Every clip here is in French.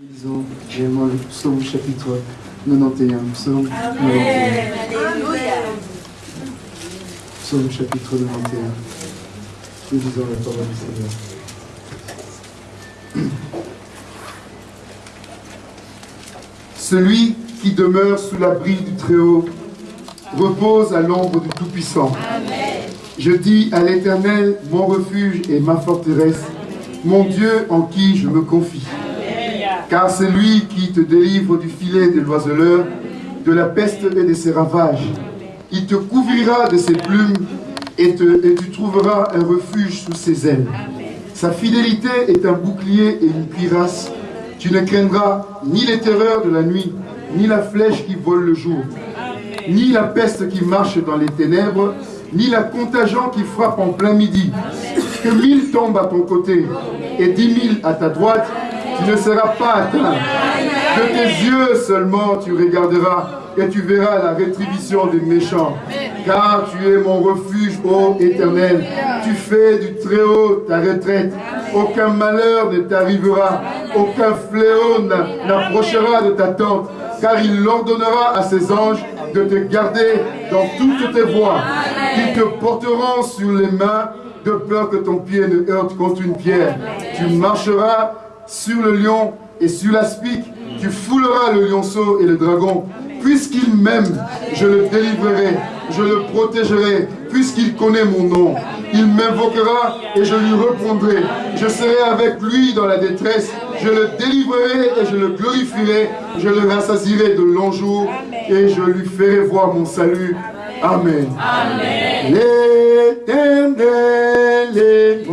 Lisons également le psaume chapitre 91. Psaume 91. Psaume chapitre 91. Nous lisons la parole du Seigneur. Celui qui demeure sous l'abri du Très-Haut repose à l'ombre du Tout-Puissant. Je dis à l'Éternel, mon refuge et ma forteresse, mon Dieu en qui je me confie. Car c'est lui qui te délivre du filet de l'oiseleur, de la peste et de ses ravages. Il te couvrira de ses plumes et, tu trouveras un refuge sous ses ailes. Sa fidélité est un bouclier et une cuirasse. Tu ne craindras ni les terreurs de la nuit, ni la flèche qui vole le jour, ni la peste qui marche dans les ténèbres, ni la contagion qui frappe en plein midi. Que mille tombent à ton côté et dix mille à ta droite, tu ne seras pas atteint. De tes yeux seulement tu regarderas et tu verras la rétribution des méchants. Car tu es mon refuge, ô éternel. Tu fais du Très-Haut ta retraite. Aucun malheur ne t'arrivera. Aucun fléau n'approchera de ta tente. Car il ordonnera à ses anges de te garder dans toutes tes voies. Ils te porteront sur les mains de peur que ton pied ne heurte contre une pierre. Tu marcheras sur le lion et sur l'aspic. Tu fouleras le lionceau et le dragon. Puisqu'il m'aime, je le délivrerai, je le protégerai, puisqu'il connaît mon nom. Il m'invoquera et je lui répondrai. Je serai avec lui dans la détresse. Je le délivrerai et je le glorifierai. Je le rassasierai de longs jours et je lui ferai voir mon salut. Amen. Amen. L'éternel est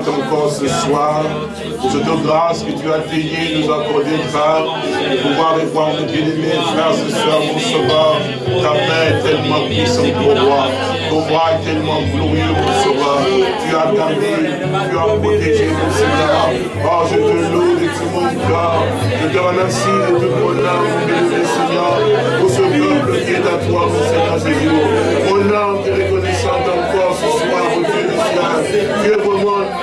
encore ce soir pour cette grâce que tu as payée, nous accorder, Père, de pouvoir nos bien-aimés, frères et sœurs, mon sauveur. Ta main est tellement puissante pour moi. Ton bras est tellement glorieux, mon sauveur. Tu as gardé, tu as protégé, mon Seigneur. Oh, je te loue de tout mon cœur. Je te remercie de tout mon âme, mon Seigneur, pour ce peuple qui est à toi, mon Seigneur Jésus. Mon âme te reconnaissante encore ce soir, mon Dieu du ciel. Tu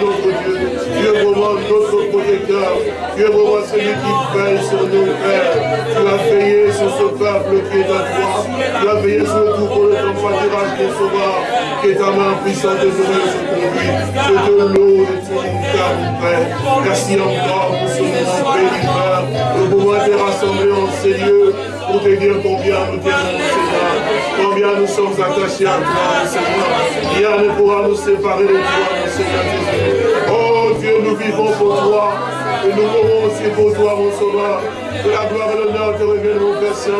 notre Dieu. Tu es notre protecteur. Tu es vraiment celui qui veille sur nos pères. Tu as veillé sur ce peuple qui est à toi. Tu as veillé sur le troupeau de ton pâturage, mon sauveur, qui est ta main puissante de sur ton vie. Je te loue de tout mon Père. Merci encore pour ce moment béni, Père, de pouvoir te rassembler en ces lieux pour te dire combien nous t'aimons, Seigneur. Combien nous sommes attachés à toi, Seigneur. Rien ne pourra nous séparer de toi, mon Seigneur Jésus. Oh Dieu, nous vivons pour toi. Et nous mourrons aussi pour toi, mon Sauveur. Que la gloire et l'honneur te reviennent, mon Père Saint.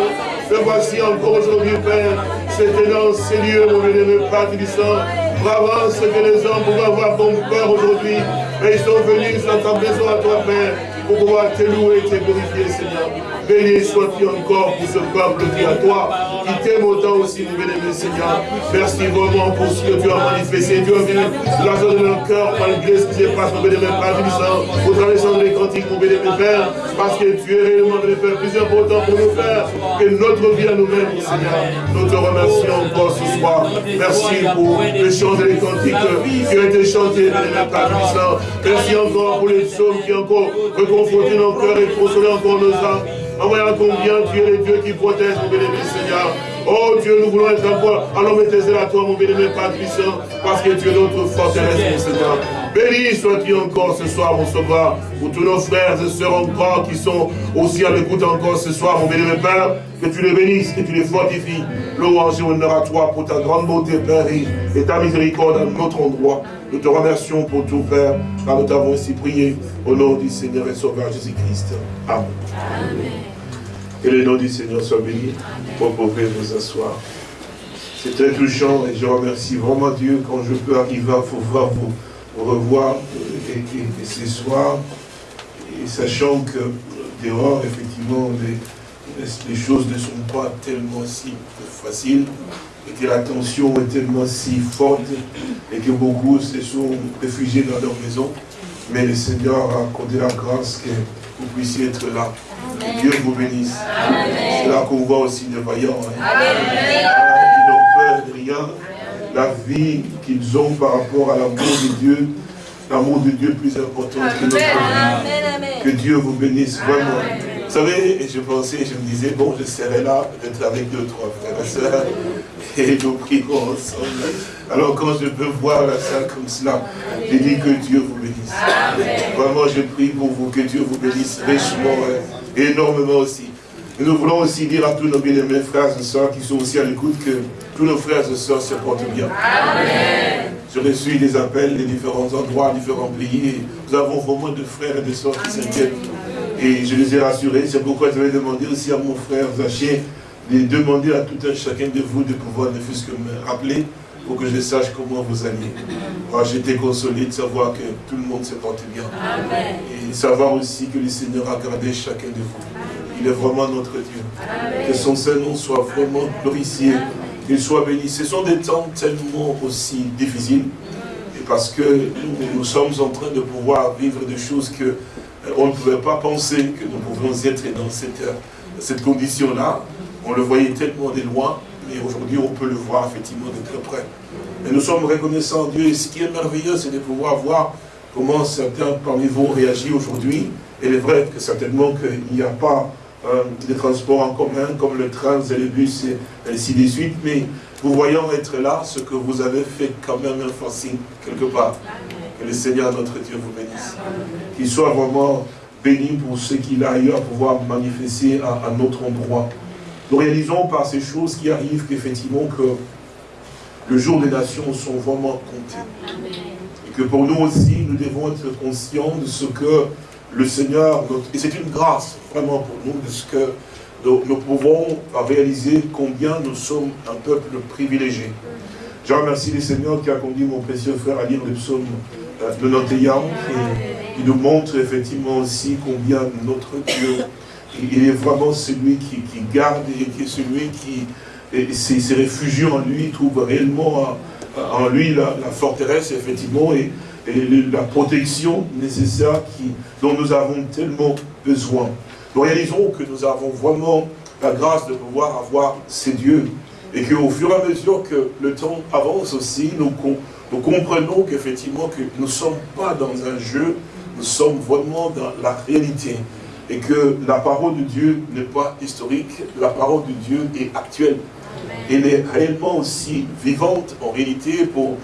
Me voici encore aujourd'hui, Père. C'était dans ces lieux, mon bien-aimé Père, ça. Bravo ce que les hommes pouvaient avoir ton cœur aujourd'hui. Mais ils sont venus dans ta maison à toi, Père, pour pouvoir te louer et te glorifier, Seigneur. Béni sois-tu encore pour ce peuple qui à toi, qui t'aime autant aussi, mon bien-aimé Seigneur. Merci vraiment pour ce que tu as manifesté. Tu as venu la zone de leur cœur, malgré ce qui se passe, mon bien-aimé Père. Pour traverser les cantiques, mon Père, parce que tu es réellement le Père plus important pour nous faire que notre vie à nous-mêmes, mon Seigneur. Nous te remercions encore ce soir. Merci pour les chants et les cantiques qui ont été chantés, bien-aimé Père. Merci encore pour les psaumes qui encore reconforté nos cœurs et consolé encore nos âmes. En voyant combien tu es le Dieu qui protège, mon bien-aimé Seigneur? Oh Dieu, nous voulons être encore à l'homme et à toi, mon bien-aimé Père parce que tu es notre forteresse, mon Seigneur. Béni sois-tu encore ce soir, mon sauveur, pour tous nos frères et sœurs encore qui sont aussi à l'écoute encore ce soir, mon bien-aimé Père, que tu les bénisses, que tu les fortifies. Louange et honneur à toi pour ta grande beauté, Père, et ta miséricorde à notre endroit. Nous te remercions pour tout, Père, car nous t'avons ainsi prié au nom du Seigneur et Sauveur Jésus-Christ. Amen. Que le nom du Seigneur soit béni. Vous pouvez vous asseoir. C'est très touchant et je remercie vraiment Dieu quand je peux arriver à pouvoir vous, revoir et, ce soir, et sachant que dehors, effectivement, les, les choses ne sont pas tellement si faciles et que la tension est tellement si forte et que beaucoup se sont réfugiés dans leur maison. Mais le Seigneur a accordé la grâce que vous puissiez être là. Que Dieu vous bénisse. C'est là qu'on voit aussi des vaillants. Hein rien, la vie qu'ils ont par rapport à l'amour de Dieu, l'amour de Dieu plus important que notre vie. Que Dieu vous bénisse vraiment. Vous savez, je pensais, je me disais, bon, je serai là, peut-être avec deux, trois frères et sœurs, et nous prions ensemble. Alors quand je peux voir la salle comme cela, je dis que Dieu vous bénisse. Vraiment, je prie pour vous, que Dieu vous bénisse richement, et hein, énormément aussi. Et nous voulons aussi dire à tous nos bien-aimés frères et sœurs qui sont aussi à l'écoute que tous nos frères et sœurs se portent bien. Amen. Je reçu des appels de différents endroits, différents pays. nous avons vraiment de frères et de sœurs qui s'inquiètent. Et je les ai rassurés. C'est pourquoi je vais demander aussi à mon frère Zaché de demander à tout un chacun de vous de pouvoir ne fût-ce que me rappeler pour que je sache comment vous allez. Moi, j'étais consolé de savoir que tout le monde se porte bien. Amen. Et savoir aussi que le Seigneur a gardé chacun de vous. Il est vraiment notre Dieu. Que son Saint-Nom soit vraiment glorifié. Qu'il soit béni. Ce sont des temps tellement aussi difficiles. Et parce que nous, sommes en train de pouvoir vivre des choses que on ne pouvait pas penser que nous pouvions être dans cette, condition-là. On le voyait tellement de loin, mais aujourd'hui on peut le voir effectivement de très près. Et nous sommes reconnaissants Dieu. Et ce qui est merveilleux, c'est de pouvoir voir comment certains parmi vous réagissent aujourd'hui. Et il est vrai que certainement qu'il n'y a pas euh, des transports en commun comme le train et le bus et ainsi de suite, mais vous voyons être là, ce que vous avez fait quand même un facile quelque part. Que le Seigneur notre Dieu vous bénisse. Qu'il soit vraiment béni pour ce qu'il a eu à pouvoir manifester à, à, notre endroit. Nous réalisons par ces choses qui arrivent qu'effectivement que le jour des nations sont vraiment comptés. Et que pour nous aussi, nous devons être conscients de ce que le Seigneur, et c'est une grâce vraiment pour nous, de ce que nous, pouvons réaliser combien nous sommes un peuple privilégié. Je remercie le Seigneur qui a conduit mon précieux frère à lire le psaume de notre qui nous montre effectivement aussi combien notre Dieu, il est vraiment celui qui, garde et qui est celui qui s'est réfugié en lui, trouve réellement en lui la, forteresse, effectivement, et, la protection nécessaire dont nous avons tellement besoin. Nous réalisons que nous avons vraiment la grâce de pouvoir avoir ces dieux et qu'au fur et à mesure que le temps avance aussi, nous, nous comprenons qu'effectivement que nous ne sommes pas dans un jeu, nous sommes vraiment dans la réalité et que la parole de Dieu n'est pas historique, la parole de Dieu est actuelle elle est réellement aussi vivante en réalité pour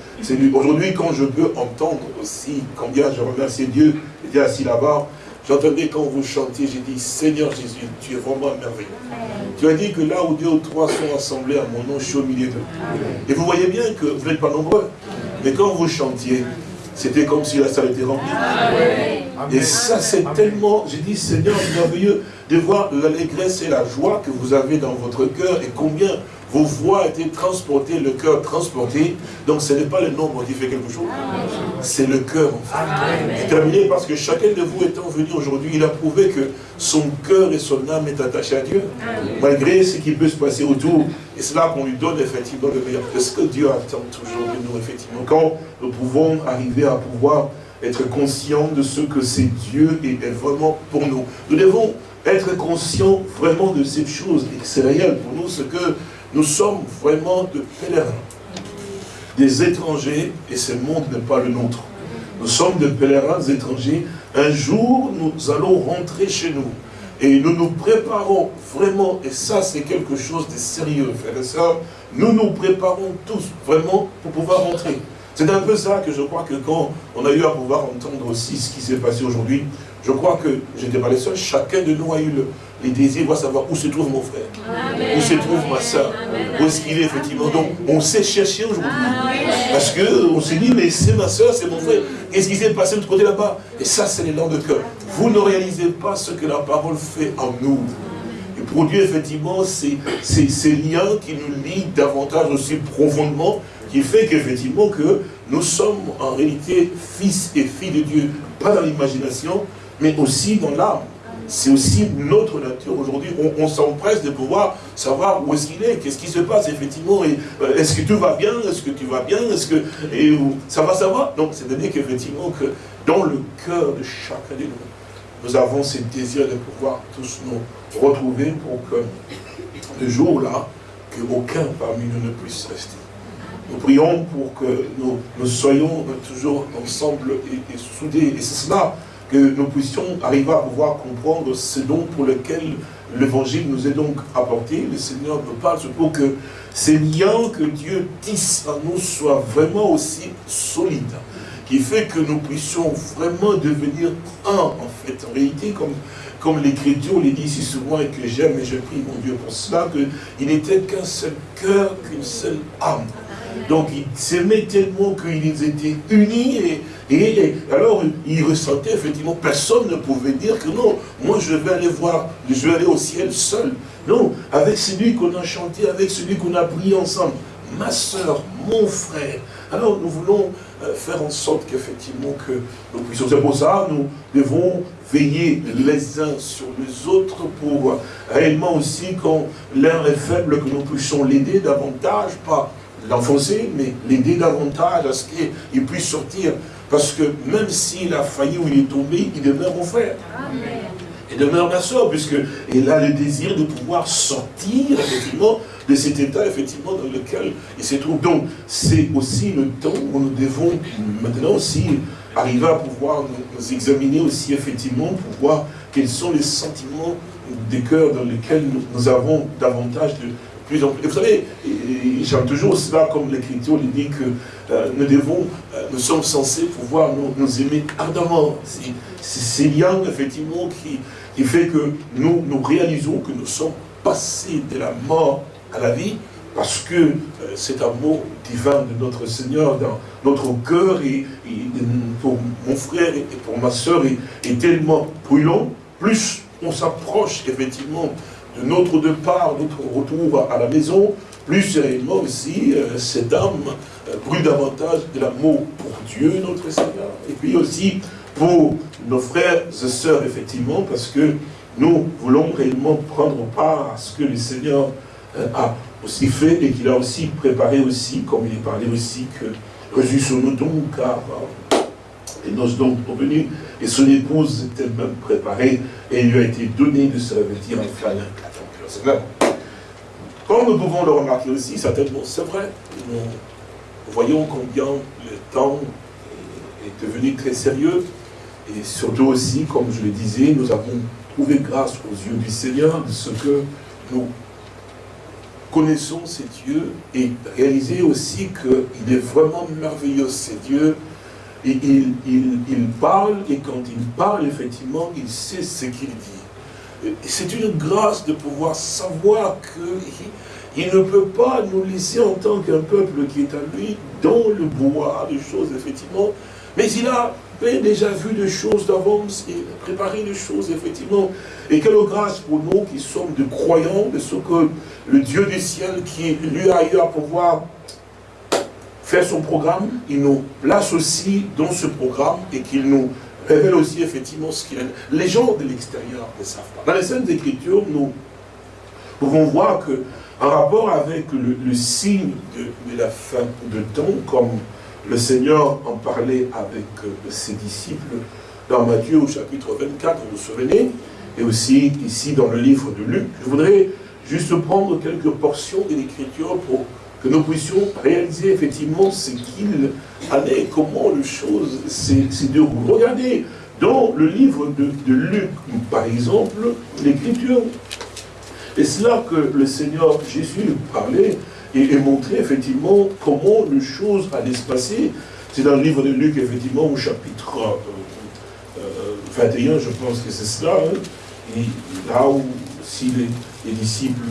Aujourd'hui, quand je peux entendre aussi combien je remercie Dieu, j'étais assis là-bas, j'entendais quand vous chantiez, j'ai dit, Seigneur Jésus, tu es vraiment merveilleux. Tu as dit que là où deux ou trois sont assemblés à mon nom, je suis au milieu d'eux. Et vous voyez bien que vous n'êtes pas nombreux. Mais quand vous chantiez, c'était comme si la salle était remplie. Et ça, c'est tellement, j'ai dit, Seigneur, merveilleux de voir l'allégresse et la joie que vous avez dans votre cœur et combien vos voix été transportées, le cœur transporté. Donc ce n'est pas le nombre qui fait quelque chose, c'est le cœur en fait. terminé parce que chacun de vous étant venu aujourd'hui, il a prouvé que son cœur et son âme est attaché à Dieu. Malgré ce qui peut se passer autour. Et c'est là qu'on lui donne effectivement le meilleur. C'est ce que Dieu attend toujours de nous, effectivement. Quand nous pouvons arriver à pouvoir être conscients de ce que c'est Dieu et est vraiment pour nous? Nous devons être conscients vraiment de cette chose et c'est réel pour nous, ce que nous sommes vraiment de pèlerins, des étrangers, et ce monde n'est pas le nôtre. Nous sommes des pèlerins étrangers. Un jour, nous allons rentrer chez nous. Et nous nous préparons vraiment, et ça c'est quelque chose de sérieux, frères et sœurs, nous nous préparons tous vraiment pour pouvoir rentrer. C'est un peu ça que je crois que quand on a eu à pouvoir entendre aussi ce qui s'est passé aujourd'hui, je crois que je n'étais pas les seuls, chacun de nous a eu le, les désirs, va savoir où se trouve mon frère, où se trouve ma soeur, où est-ce qu'il est effectivement. Donc on sait chercher aujourd'hui. Parce qu'on se dit, mais c'est ma soeur, c'est mon frère. Qu'est-ce qui s'est passé de l'autre côté là-bas? Et ça, c'est l'élan de cœur. Vous ne réalisez pas ce que la parole fait en nous. Et Dieu, effectivement, c'est ces liens qui nous lient davantage aussi profondément, qui fait qu'effectivement que nous sommes en réalité fils et filles de Dieu, pas dans l'imagination, mais aussi dans l'âme. C'est aussi notre nature aujourd'hui. On, s'empresse de pouvoir savoir où est-ce qu'il est, qu'est-ce qui se passe effectivement. Euh, est-ce que tout va bien Est-ce que tu vas bien Est-ce que et, ça va, ça va Donc c'est-à-dire qu'effectivement que dans le cœur de chacun de nous, nous avons ce désir de pouvoir tous nous retrouver pour que le jour-là, qu'aucun parmi nous ne puisse rester. Nous prions pour que nous, soyons toujours ensemble et, soudés. Et c'est cela que nous puissions arriver à pouvoir comprendre ce dont pour lequel l'évangile nous est donc apporté. Le Seigneur nous parle pour que ces liens que Dieu tisse à nous soient vraiment aussi solides qui fait que nous puissions vraiment devenir un, en fait. En réalité, comme, comme l'Écriture le dit si souvent et que j'aime et je prie mon Dieu pour cela, qu'il n'était qu'un seul cœur, qu'une seule âme. Donc ils s'aimaient tellement qu'ils étaient unis et, alors ils ressentaient effectivement, personne ne pouvait dire que non, moi je vais aller voir, je vais aller au ciel seul. Non, avec celui qu'on a chanté, avec celui qu'on a prié ensemble, ma soeur, mon frère. Alors nous voulons euh, faire en sorte qu'effectivement que nous puissions. C'est pour ça nous devons veiller les uns sur les autres pour réellement aussi quand l'un est faible que nous puissions l'aider davantage, pas l'enfoncer, mais l'aider davantage à ce qu'il puisse sortir. Parce que même s'il a failli ou il est tombé, il demeure mon frère. Il demeure ma soeur, puisqu'il a le désir de pouvoir sortir, effectivement, de cet état, effectivement, dans lequel il se trouve. Donc, c'est aussi le temps où nous devons maintenant aussi arriver à pouvoir nous, examiner aussi, effectivement, pour voir quels sont les sentiments des cœurs dans lesquels nous avons davantage de, plus. vous savez, j'aime toujours cela comme l'Écriture dit que euh, nous devons, euh, nous sommes censés pouvoir nous, aimer ardemment. C'est ces liens, effectivement, qui, qui fait que nous, nous réalisons que nous sommes passés de la mort à la vie, parce que euh, cet amour divin de notre Seigneur dans notre cœur, et, pour mon frère et pour ma soeur, est tellement brûlant, plus on s'approche effectivement de notre départ, notre retour à la maison, plus sérieusement aussi, euh, cette âme euh, brûle davantage de l'amour pour Dieu, notre Seigneur, et puis aussi pour nos frères et sœurs, effectivement, parce que nous voulons réellement prendre part à ce que le Seigneur euh, a aussi fait et qu'il a aussi préparé aussi, comme il est parlé aussi, que réjouissons-nous donc, car les noces donc venues, et son épouse est elle-même préparée, et il lui a été donné de se revêtir en flamme. Comme nous pouvons le remarquer aussi, certainement, c'est vrai, nous voyons combien le temps est devenu très sérieux, et surtout aussi, comme je le disais, nous avons trouvé grâce aux yeux du Seigneur de ce que nous connaissons ces dieux et réaliser aussi qu'il est vraiment merveilleux, ces dieux, il, parle, et quand il parle, effectivement, il sait ce qu'il dit. C'est une grâce de pouvoir savoir qu'il ne peut pas nous laisser en tant qu'un peuple qui est à lui dans le bois des choses, effectivement. Mais il a déjà vu des choses d'avance et préparé des choses, effectivement. Et quelle grâce pour nous qui sommes de croyants de ce que le Dieu du ciel qui lui a eu à pouvoir faire son programme, il nous place aussi dans ce programme et qu'il nous révèle aussi effectivement ce qu'il est. Les gens de l'extérieur ne savent pas. Dans les scènes d'écriture, nous pouvons voir que en rapport avec le, signe de, la fin de temps, comme le Seigneur en parlait avec euh, ses disciples dans Matthieu au chapitre 24, vous vous souvenez, et aussi ici dans le livre de Luc, je voudrais juste prendre quelques portions de l'écriture pour que nous puissions réaliser effectivement ce qu'il allait, comment les choses s'est déroulées. Regardez, dans le livre de, Luc, par exemple, l'écriture, et c'est là que le Seigneur Jésus parlait et, montrait effectivement comment les choses allaient se passer. C'est dans le livre de Luc, effectivement, au chapitre 21, euh, euh, je pense que c'est cela, hein. et là où si les disciples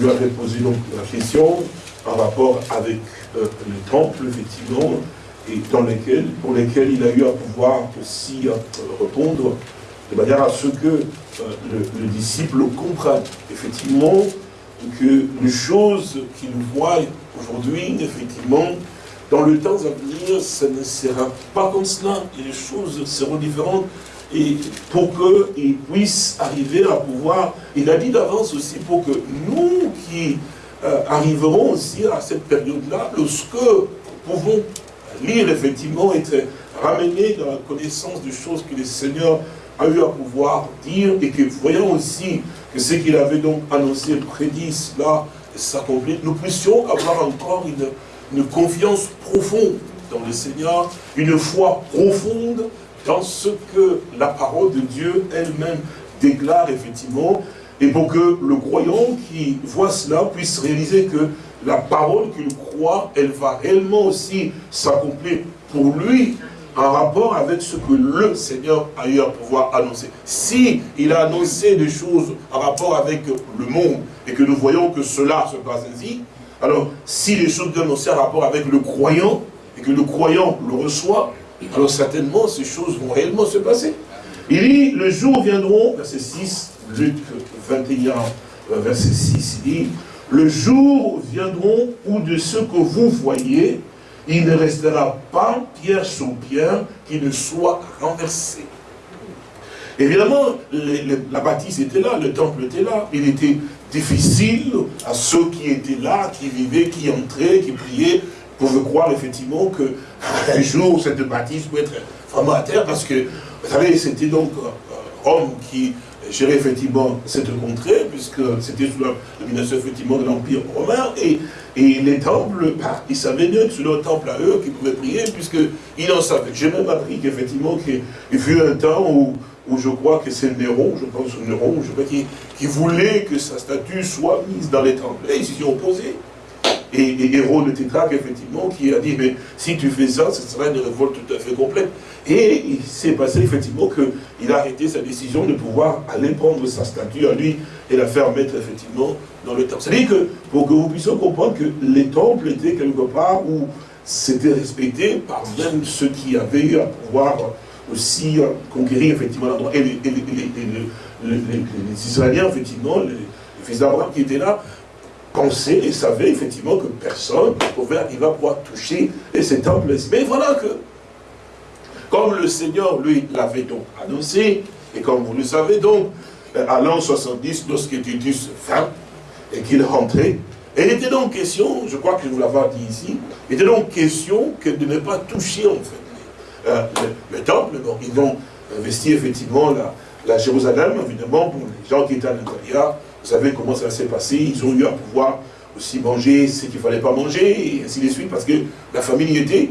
lui avait posé donc la question en rapport avec euh, le temple, effectivement, et dans pour lesquels il a eu à pouvoir aussi euh, répondre. de manière à ce que euh, le, disciple comprenne effectivement que les choses qu'il voit aujourd'hui, effectivement, dans le temps à venir, ça ne sera pas comme cela, et les choses seront différentes, et pour qu'il puisse arriver à pouvoir, il a dit d'avance aussi, pour que nous qui euh, arriverons aussi à cette période-là, lorsque nous pouvons lire effectivement, être ramenés dans la connaissance des choses que le Seigneur a eu à pouvoir dire, et que voyons aussi que ce qu'il avait donc annoncé, prédit cela, s'accomplit, nous puissions avoir encore une, une confiance profonde dans le Seigneur, une foi profonde dans ce que la parole de Dieu elle-même déclare effectivement, et pour que le croyant qui voit cela puisse réaliser que la parole qu'il croit, elle va réellement aussi s'accomplir pour lui en rapport avec ce que le Seigneur a eu à pouvoir annoncer. Si il a annoncé des choses en rapport avec le monde et que nous voyons que cela se passe ainsi, alors si les choses annoncées en rapport avec le croyant et que le croyant le reçoit, alors certainement ces choses vont réellement se passer. Il dit, le jour viendront, verset 6, Luc 21, verset 6, il dit, le jour viendront où de ce que vous voyez, il ne restera pas pierre sur pierre qui ne soit renversé. Évidemment, la bâtisse était là, le temple était là. Il était difficile à ceux qui étaient là, qui vivaient, qui entraient, qui priaient, pouvaient croire effectivement qu'un jour cette bâtisse peut être vraiment à terre, parce que, vous savez, c'était donc euh, Rome qui gérer effectivement cette contrée, puisque c'était sous la domination effectivement de l'Empire romain, et, et les temples, bah, ils savaient bien que c'est leur temple à eux qu'ils pouvaient prier, puisqu'ils en savaient. J'ai même appris qu'effectivement, qu'il fut un temps où, où je crois que c'est Néron, je pense Néron, je crois, qui, qui voulait que sa statue soit mise dans les temples. Et ils s'y sont opposés. Et, et Hérode le tétraque, effectivement, qui a dit, mais si tu fais ça, ce sera une révolte tout à fait complète. Et il s'est passé, effectivement, qu'il a arrêté sa décision de pouvoir aller prendre sa statue à lui et la faire mettre, effectivement, dans le temple. C'est-à-dire que, pour que vous puissiez comprendre que les temples étaient quelque part où c'était respecté par même ceux qui avaient eu à pouvoir aussi conquérir, effectivement, l'endroit. Et, les, Israéliens, effectivement, les, fils d'Abraham qui étaient là, pensaient et savaient effectivement que personne ne pouvait arriver à pouvoir toucher ces temples. Mais voilà que, comme le Seigneur, lui, l'avait donc annoncé, et comme vous le savez donc, euh, à l'an 70, lorsque Titus vint, et qu'il rentrait, et il était donc question, je crois que je vous l'avais dit ici, il était donc question que de ne pas toucher en fait euh, le, temple. ils ont investi effectivement la, la Jérusalem, évidemment, pour les gens qui étaient à l'intérieur, vous savez comment ça s'est passé, ils ont eu à pouvoir aussi manger ce qu'il ne fallait pas manger, et ainsi de suite, parce que la famille y était.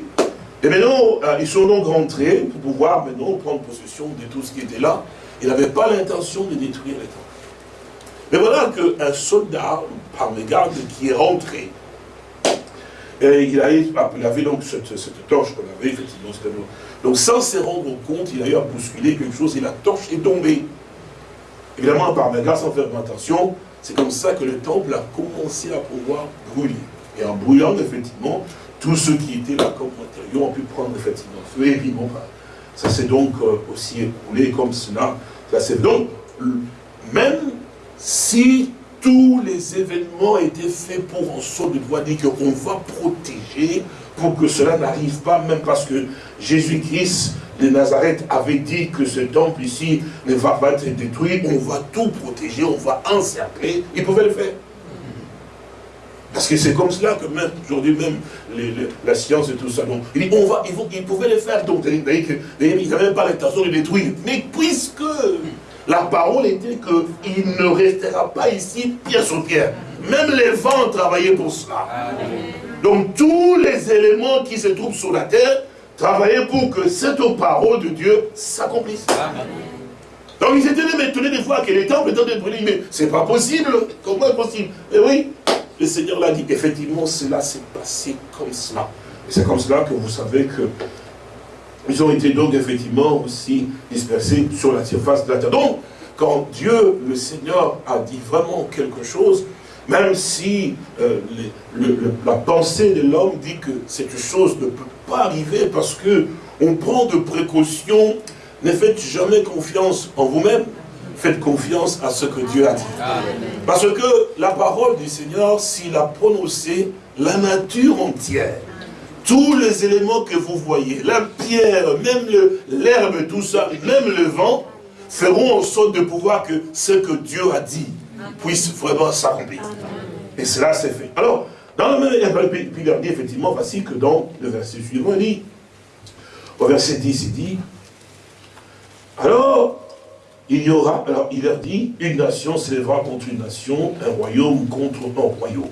Et maintenant, euh, ils sont donc rentrés pour pouvoir maintenant prendre possession de tout ce qui était là. Ils n'avaient pas l'intention de détruire les temples. Mais voilà qu'un soldat, par mégarde, qui est rentré, et il, avait donc cette, torche qu'on avait, effectivement, donc sans se rendre compte, il a eu à bousculer quelque chose et la torche est tombée. Évidemment, par mégarde, sans faire attention, c'est comme ça que le temple a commencé à pouvoir brûler. Et en brûlant, effectivement, tous ceux qui étaient là comme matériaux ont pu prendre effectivement feu. Et puis bon, ça s'est donc euh, aussi écoulé comme cela. C'est donc, même si tous les événements étaient faits pour en sorte de pouvoir dire qu'on va protéger pour que cela n'arrive pas, même parce que Jésus-Christ de Nazareth avait dit que ce temple ici ne va pas être détruit, on va tout protéger, on va encercler, il pouvait le faire. Parce que c'est comme cela que même, aujourd'hui même, la science et tout ça. Donc, il dit, on va, ils, pouvaient le faire. Donc, ils n'avaient même pas l'intention de détruire. Mais puisque la parole était qu'il ne restera pas ici pierre sur pierre. Même les vents travaillaient pour cela. Donc tous les éléments qui se trouvent sur la terre travaillaient pour que cette parole de Dieu s'accomplisse. Donc ils étaient même étonnés de voir que les temples étaient brûlés. Mais c'est pas possible. Comment est possible? Et oui, le Seigneur l'a dit, effectivement, cela s'est passé comme cela. Et c'est comme cela que vous savez que ils ont été donc effectivement aussi dispersés sur la surface de la terre. Donc, quand Dieu, le Seigneur, a dit vraiment quelque chose, même si euh, la pensée de l'homme dit que cette chose ne peut pas arriver parce que on prend de précautions ne faites jamais confiance en vous-même, faites confiance à ce que Dieu a dit. Parce que la parole du Seigneur, s'il a prononcé la nature entière, tous les éléments que vous voyez, la pierre, même l'herbe, tout ça, même le vent, feront en sorte de pouvoir que ce que Dieu a dit puisse vraiment s'accomplir. Et cela s'est fait. Alors, dans le même, puis il leur dit effectivement, voici que dans le verset suivant, il dit, au verset 10, il dit, alors, il y aura, alors il leur dit, une nation s'élèvera contre une nation, un royaume contre un royaume.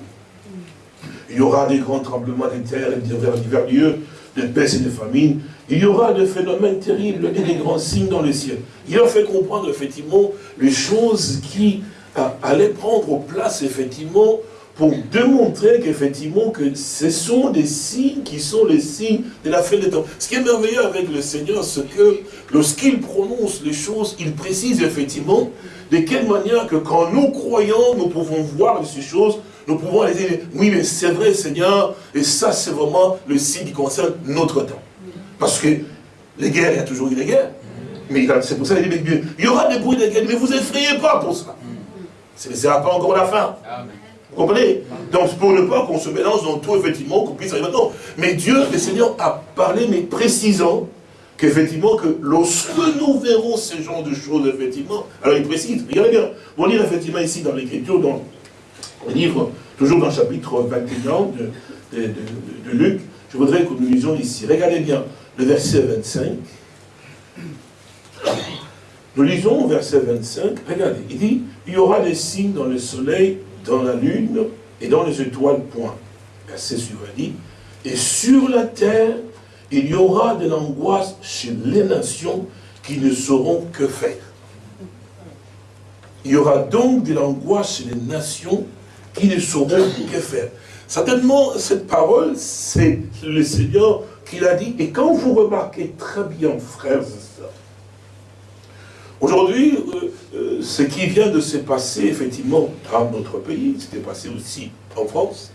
Il y aura des grands tremblements de terre et divers, divers lieux, de peste et de famine. Il y aura des phénomènes terribles et des grands signes dans le ciel. Il leur fait comprendre effectivement les choses qui euh, allaient prendre place effectivement pour démontrer qu'effectivement que ce sont des signes qui sont les signes de la fin des temps. Ce qui est merveilleux avec le Seigneur, c'est que lorsqu'il prononce les choses, il précise effectivement de quelle manière que quand nous croyons, nous pouvons voir ces choses, nous pouvons les dire, oui mais c'est vrai Seigneur, et ça c'est vraiment le signe qui concerne notre temps. Parce que les guerres, il y a toujours eu des guerres. Mais c'est pour ça qu'il dit, il y aura des bruits de guerre, mais vous effrayez pas pour ça. Ce ne sera pas encore la fin. Amen. Comprenez? Donc, pour ne pas qu'on se mélange dans tout, effectivement, qu'on puisse arriver maintenant. Mais Dieu, le Seigneur, a parlé, mais précisant qu'effectivement, que lorsque nous verrons ce genre de choses, effectivement, alors il précise, regardez bien, on lire effectivement ici dans l'Écriture, dans le livre, toujours dans le chapitre 21 de, de, Luc, je voudrais que nous lisions ici. Regardez bien le verset 25. Nous lisons au verset 25, regardez, il dit, il y aura des signes dans le soleil, dans la lune et dans les étoiles, point. Verset dit, et sur la terre, il y aura de l'angoisse chez les nations qui ne sauront que faire. Il y aura donc de l'angoisse chez les nations qui ne sauront que faire. Certainement, cette parole, c'est le Seigneur qui l'a dit. Et quand vous remarquez très bien, frères et sœurs, aujourd'hui, euh, euh, ce qui vient de se passer, effectivement, dans notre pays, c'était passé aussi en France,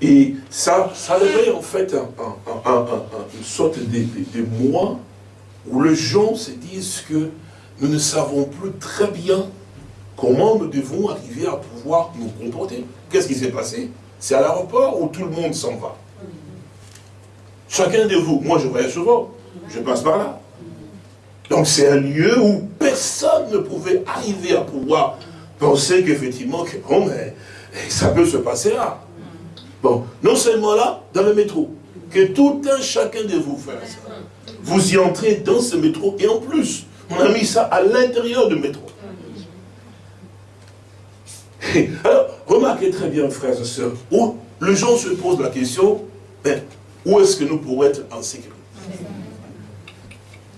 et ça, ça en fait une sorte de, de, moi où les gens se disent que nous ne savons plus très bien comment nous devons arriver à pouvoir nous comporter. Qu'est-ce qui s'est passé? C'est à l'aéroport où tout le monde s'en va. Chacun de vous, moi je voyage souvent, je passe par là. Donc c'est un lieu où personne ne pouvait arriver à pouvoir penser qu'effectivement, que, mais, ça peut se passer là. Bon, non seulement là, dans le métro, que tout un chacun de vous fasse ça. Vous y entrez dans ce métro, et en plus, on a mis ça à l'intérieur du métro. Alors, remarquez très bien, frères et sœurs, où les gens se posent la question, ben, où est-ce que nous pourrons être en sécurité?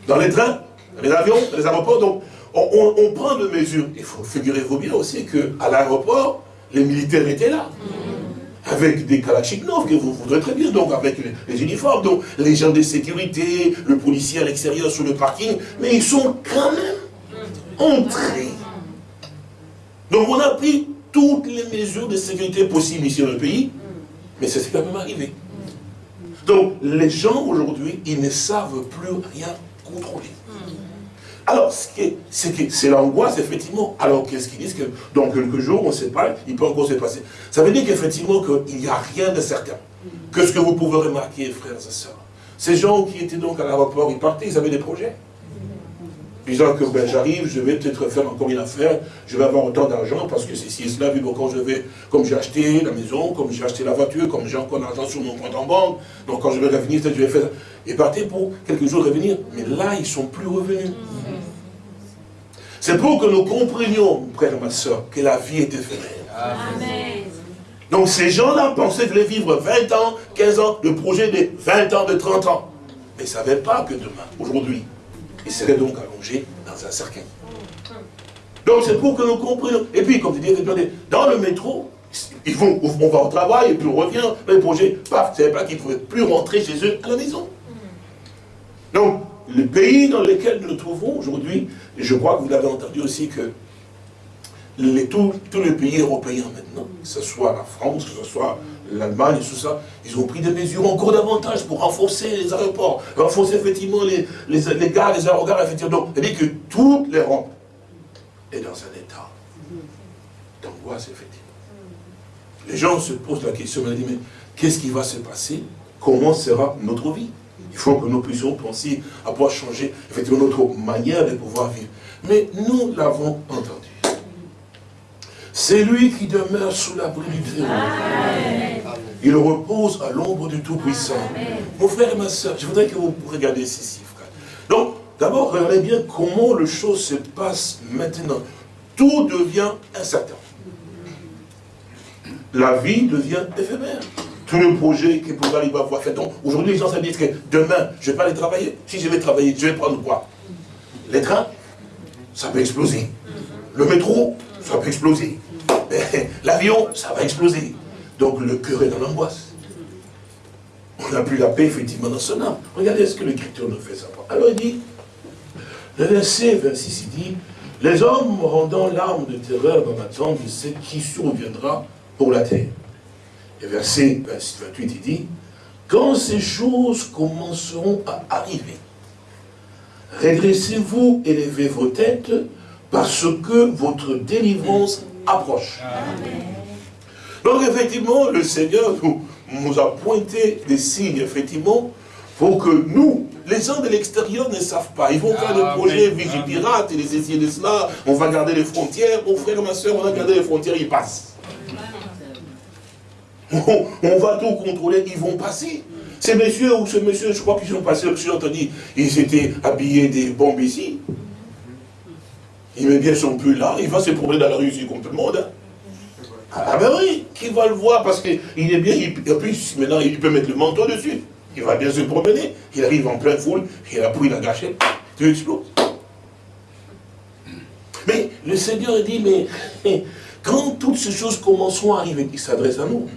Dans les trains, les avions, les aéroports, donc on, prend des mesures. Il faut figurez-vous bien aussi qu'à l'aéroport, les militaires étaient là. Avec des Kalachnikov, que vous voudrez très bien, donc avec les, uniformes, donc les gens de sécurité, le policier à l'extérieur sur le parking, mais ils sont quand même entrés. Donc on a pris toutes les mesures de sécurité possibles ici dans le pays, mais c'est quand même arrivé. Donc les gens aujourd'hui, ils ne savent plus rien contrôler. Alors, c'est l'angoisse, effectivement. Alors, qu'est-ce qu'ils disent que dans quelques jours, on ne sait pas, il peut encore se passer. Ça veut dire qu'effectivement, qu'il n'y a rien de certain. Que ce que vous pouvez remarquer, frères et sœurs, ces gens qui étaient donc à l'aéroport, ils partaient, ils avaient des projets disant que ben, j'arrive, je vais peut-être faire encore une affaire, je vais avoir autant d'argent parce que c'est si cela, vu quand je vais, comme j'ai acheté la maison, comme j'ai acheté la voiture, comme j'ai encore l'argent sur mon compte en banque, donc quand je vais revenir, je vais faire ça. Et partir pour quelques jours revenir. Mais là, ils ne sont plus revenus. C'est pour que nous comprenions, frère et ma soeur, que la vie est éphémère. Amen. Donc ces gens-là pensaient de les vivre 20 ans, 15 ans, le projet de 20 ans, de 30 ans. Mais ils ne savaient pas que demain, aujourd'hui, il serait donc allongé dans un cercueil. Donc c'est pour que nous comprenions. Et puis, comme tu dis, dans le métro, ils vont, on va au travail et puis on revient, le projet, paf, c'est pas qu'ils ne pouvaient plus rentrer chez eux à la maison. Donc, le pays dans lequel nous nous trouvons aujourd'hui, je crois que vous l'avez entendu aussi que tous, les pays européens maintenant, que ce soit la France, que ce soit l'Allemagne, tout ça, ils ont pris des mesures encore davantage pour renforcer les aéroports, renforcer effectivement les, les, les gares, effectivement. Donc, cest dit que toute l'Europe est dans un état d'angoisse, effectivement. Les gens se posent la question, mais qu'est-ce qui va se passer? Comment sera notre vie? Il faut que nous puissions penser à pouvoir changer, effectivement, notre manière de pouvoir vivre. Mais nous l'avons entendu. C'est lui qui demeure sous l'abri du Très Il repose à l'ombre du Tout-Puissant. Mon frère et ma soeur, je voudrais que vous regardiez ceci, frère. Donc, d'abord, regardez bien comment le chose se passe maintenant. Tout devient incertain. La vie devient éphémère. Tout le projet que pour arriver à voir fait. Donc, aujourd'hui, les gens se disent que demain, je ne vais pas aller travailler. Si je vais travailler, je vais prendre quoi? Les trains, ça peut exploser. Le métro, ça peut exploser. L'avion, ça va exploser. Donc le cœur est dans l'angoisse. On n'a plus la paix, effectivement, dans son âme. Regardez ce que l'Écriture nous fait savoir. Alors il dit, le verset 26, il dit, les hommes rendant l'arme de terreur dans l'attente de ce qui surviendra pour la terre? Et verset 28, il dit, quand ces choses commenceront à arriver, redressez-vous, élevez vos têtes, parce que votre délivrance approche. Donc effectivement, le Seigneur nous, nous a pointé des signes, effectivement, pour que nous, les gens de l'extérieur ne savent pas. Ils vont faire des projets vigipirates et les essayer de cela. On va garder les frontières. Mon frère, ma soeur, on va garder les frontières, ils passent. On, va tout contrôler, ils vont passer. Ces messieurs ou ce monsieur, je crois qu'ils sont passés, j'ai entendu, ils étaient habillés des bombes ici. Ils sont plus là, il va se promener dans la rue ici comme tout le monde. Ah ben oui, qui va le voir parce qu'il est bien, et puis maintenant il peut mettre le manteau dessus. Il va bien se promener, il arrive en pleine foule, il a pris la gâchette, tu exploses. Mais le Seigneur dit, mais quand toutes ces choses commenceront à arriver, il s'adresse à nous.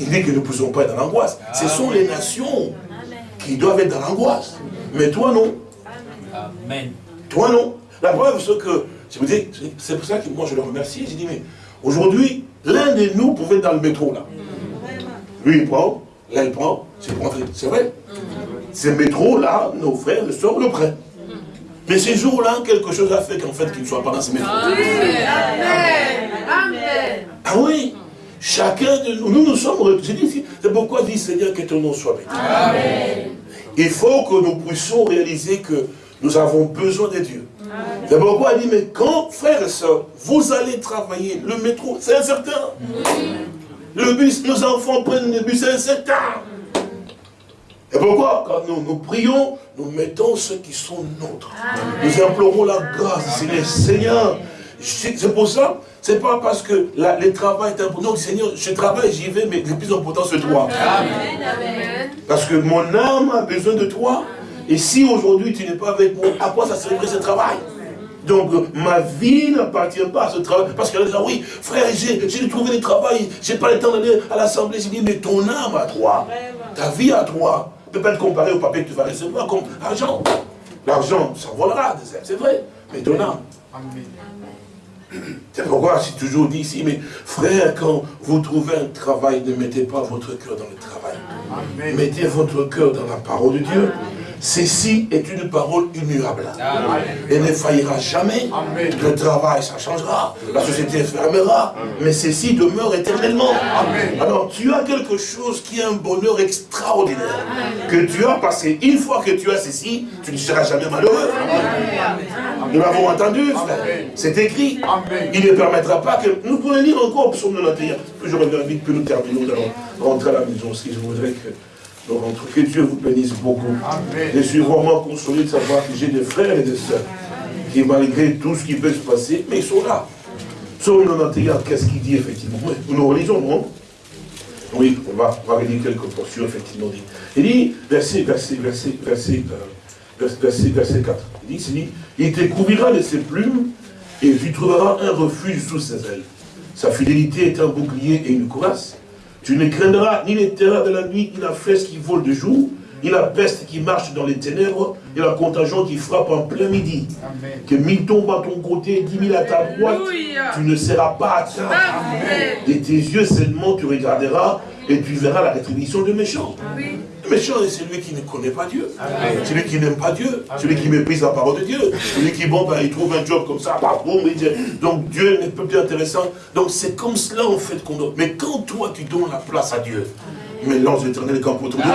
Il dit que nous ne pouvons pas être dans l'angoisse. Ce sont les nations qui doivent être dans l'angoisse. Mais toi, non. Amen. Toi, non. La preuve, c'est que, je vous dis, c'est pour ça que moi je le remercie. J'ai dit, mais aujourd'hui, l'un de nous pouvait être dans le métro, là. Lui, il prend, là, il prend, c'est pour entrer. C'est vrai. Ce métro-là, nos frères et sœurs le prennent. Mais ces jours-là, quelque chose a fait qu'en fait, qu'ils ne soient pas dans ce métro. Amen. Amen. Ah oui. Chacun de nous, nous, nous sommes, c'est pourquoi dit Seigneur que ton nom soit béni. Amen. Il faut que nous puissions réaliser que nous avons besoin de Dieu. C'est pourquoi il dit, mais quand, frères et sœurs, vous allez travailler, le métro, c'est incertain. Le bus, nos enfants prennent le bus, c'est incertain. Et pourquoi Quand nous, nous prions, nous mettons ceux qui sont nôtres. Nous implorons la grâce, Seigneur. Seigneur, c'est pour ça, c'est pas parce que le travail est important. Non, Seigneur, je travaille, j'y vais, mais le plus important, c'est toi. Parce que mon âme a besoin de toi. Et si aujourd'hui tu n'es pas avec moi, à quoi ça servirait ce travail? Donc ma vie n'appartient pas à ce travail. Parce qu'elle dit, oui, frère, j'ai trouvé du travail, j'ai pas le temps d'aller à l'assemblée. J'ai dit, mais ton âme à toi, ta vie à toi, ne peut pas être comparée au papier que tu vas recevoir comme argent. L'argent s'envolera, c'est vrai, mais ton âme. C'est pourquoi j'ai toujours dit ici, mais frère, quand vous trouvez un travail, ne mettez pas votre cœur dans le travail. Mettez votre cœur dans la parole de Dieu. Ceci est une parole immuable. Elle ne faillira jamais. Le travail, ça changera. La société fermera. Mais ceci demeure éternellement. Alors, tu as quelque chose qui est un bonheur extraordinaire. Que tu as passé. Une fois que tu as ceci, tu ne seras jamais malheureux. Nous l'avons entendu, C'est écrit. Il ne permettra pas que... Nous pouvons lire encore psaume 91. Puis je reviens vite, puis nous terminons. Nous allons rentrer à la maison. Si je voudrais que... Que Dieu vous bénisse beaucoup. Je suis vraiment consolé de savoir que j'ai des frères et des sœurs qui, malgré tout ce qui peut se passer, mais ils sont là. Psaume 91, qu'est-ce qu'il dit effectivement? Nous relisons, non? Oui, on va, on va relire quelques portions, effectivement. Il dit, verset, verset, verset, verset, euh, verset, verset 4. Il dit, il, dit, il te couvrira de ses plumes et tu trouveras un refuge sous ses ailes. Sa fidélité est un bouclier et une courasse. Tu ne craindras ni les terreurs de la nuit, ni la flèche qui vole de jour, a la peste qui marche dans les ténèbres, a la contagion qui frappe en plein midi. Que mille tombent à ton côté, dix mille à ta droite, tu ne seras pas atteint. De tes yeux seulement tu regarderas et tu verras la rétribution du méchant. Le méchant c'est celui qui ne connaît pas Dieu. Celui qui n'aime pas Dieu. Celui qui méprise la parole de Dieu. Celui qui, bon, ben, il trouve un job comme ça, bah, boum, donc Dieu n'est pas plus intéressant. Donc c'est comme cela en fait qu'on doit. Mais quand toi tu donnes la place à Dieu, mais l'ange éternel campe autour de toi.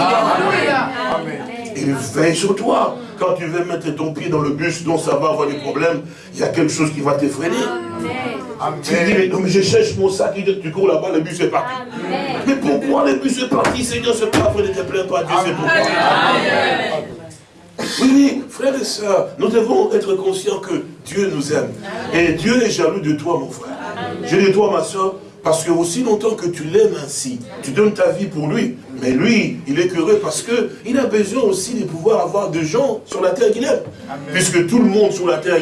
Il veille sur toi. Quand tu veux mettre ton pied dans le bus dont ça va avoir des problèmes, il y a quelque chose qui va t'effrayer. Tu dis, mais, non, mais je cherche mon sac, tu cours là-bas, le bus est parti. Mais pourquoi le bus est parti, Seigneur, c'est pas ne te plains pas, Dieu, c'est pourquoi. Oui, oui, frères et sœurs, nous devons être conscients que Dieu nous aime. Et Dieu est jaloux de toi, mon frère. Je dis toi, ma soeur, parce que aussi longtemps que tu l'aimes ainsi, tu donnes ta vie pour lui. Mais lui, il est heureux parce qu'il a besoin aussi de pouvoir avoir des gens sur la terre qu'il aime. Puisque tout le monde sur la terre,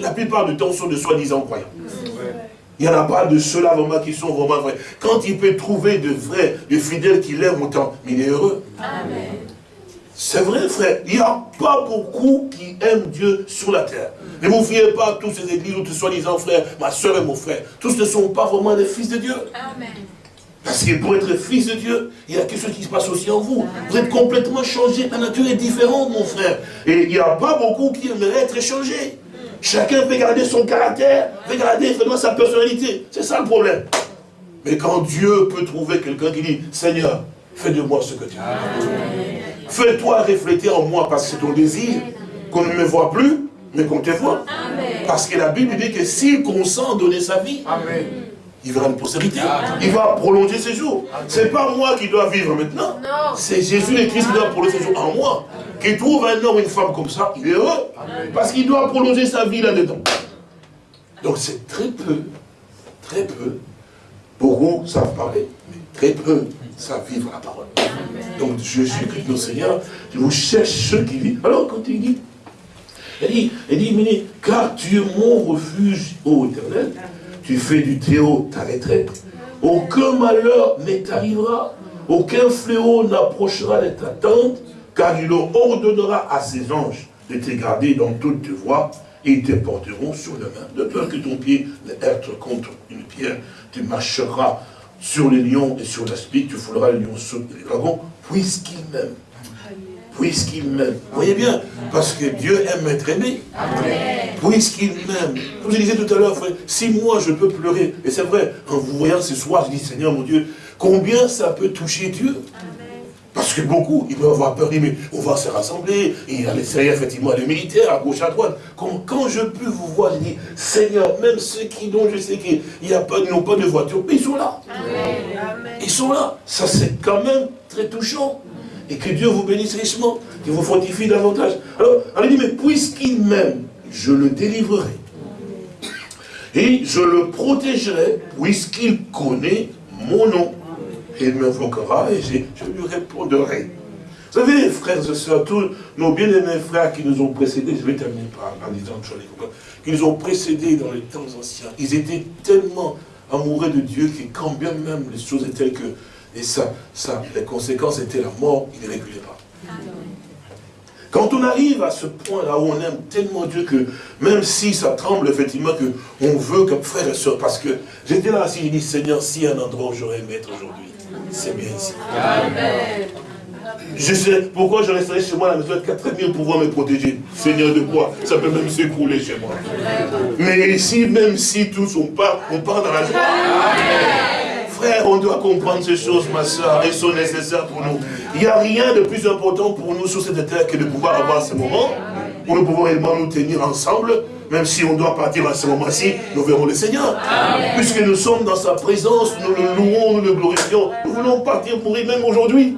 la plupart du temps sont de soi-disant croyants. Il n'y en a pas de ceux-là vraiment qui sont vraiment vrais. Quand il peut trouver de vrais, de fidèles qui l'aiment autant, il est heureux. C'est vrai, frère. Il n'y a pas beaucoup qui aiment Dieu sur la terre. Ne vous fiez pas à tous ces églises où tu soi-disant frère, ma soeur et mon frère. Tous ne sont pas vraiment des fils de Dieu. Amen. Parce que pour être fils de Dieu, il y a quelque chose qui se passe aussi en vous. Vous êtes complètement changé. La nature est différente, mon frère. Et il n'y a pas beaucoup qui aimeraient être changés. Chacun peut garder son caractère, peut garder sa personnalité. C'est ça le problème. Mais quand Dieu peut trouver quelqu'un qui dit, Seigneur, fais de moi ce que tu veux. Fais-toi refléter en moi parce que c'est ton désir qu'on ne me voit plus, mais qu'on te voit. Parce que la Bible dit que s'il consent à donner sa vie, il verra une postérité. Il va prolonger ses jours. Ce n'est pas moi qui dois vivre maintenant. C'est Jésus et Christ qui doit prolonger ses jours en moi. Qui trouve un homme ou une femme comme ça, il est heureux. Parce qu'il doit prolonger sa vie là-dedans. Donc c'est très peu, très peu, beaucoup savent parler, mais très peu savent vivre la parole. Donc Jésus-Christ, notre Seigneur, je vous cherche ceux qui vivent. Alors quand il dit, il dit, il dit, mais, car tu es mon refuge, ô éternel, tu fais du Théo ta retraite, aucun malheur ne t'arrivera, aucun fléau n'approchera de ta tente, car il ordonnera à ses anges de te garder dans toutes tes voies, et ils te porteront sur la main, de peur que ton pied ne heurte contre une pierre, tu marcheras sur les lions et sur l'aspic, tu fouleras les lions sur les dragons, puisqu'il m'aime puisqu'il m'aime. Vous voyez bien Parce que Dieu aime être aimé. Puisqu'il m'aime. Comme je disais tout à l'heure, si moi je peux pleurer, et c'est vrai, en vous voyant ce soir, je dis, Seigneur mon Dieu, combien ça peut toucher Dieu? Parce que beaucoup, ils peuvent avoir peur, mais on va se rassembler, et il y a les effectivement, les militaires, à gauche, à droite. Quand, quand je peux vous voir, je dis, Seigneur, même ceux qui, dont je sais qu'ils n'ont pas de voiture, ils sont là. Ils sont là. Ça, c'est quand même très touchant et que Dieu vous bénisse richement, qu'il vous fortifie davantage. Alors, elle dit, mais puisqu'il m'aime, je le délivrerai. Et je le protégerai, puisqu'il connaît mon nom. Et il m'invoquera et je, lui répondrai. Vous savez, frères et sœurs, tous nos bien-aimés frères qui nous ont précédés, je vais terminer par, en disant qui nous ont précédés dans les temps anciens, ils étaient tellement amoureux de Dieu que quand bien même les choses étaient que et ça, ça, les conséquences étaient la mort, il ne reculait pas. Quand on arrive à ce point-là où on aime tellement Dieu que même si ça tremble effectivement que on veut comme frère et soeur, parce que j'étais là assis, j'ai dit Seigneur, si un endroit où j'aurais aimé être aujourd'hui, c'est bien ici. Je sais pourquoi je resterai chez moi à la maison de 4 000 pour pouvoir me protéger. Seigneur de quoi? Ça peut même s'écrouler chez moi. Mais ici, même si tous on part, on part dans la joie. Frère, on doit comprendre ces choses, ma soeur, elles sont nécessaires pour nous. Il n'y a rien de plus important pour nous sur cette terre que de pouvoir avoir ce moment où nous pouvons réellement nous tenir ensemble, même si on doit partir à ce moment-ci, nous verrons le Seigneur. Puisque nous sommes dans sa présence, nous le louons, nous le glorifions. Nous voulons partir mourir même aujourd'hui.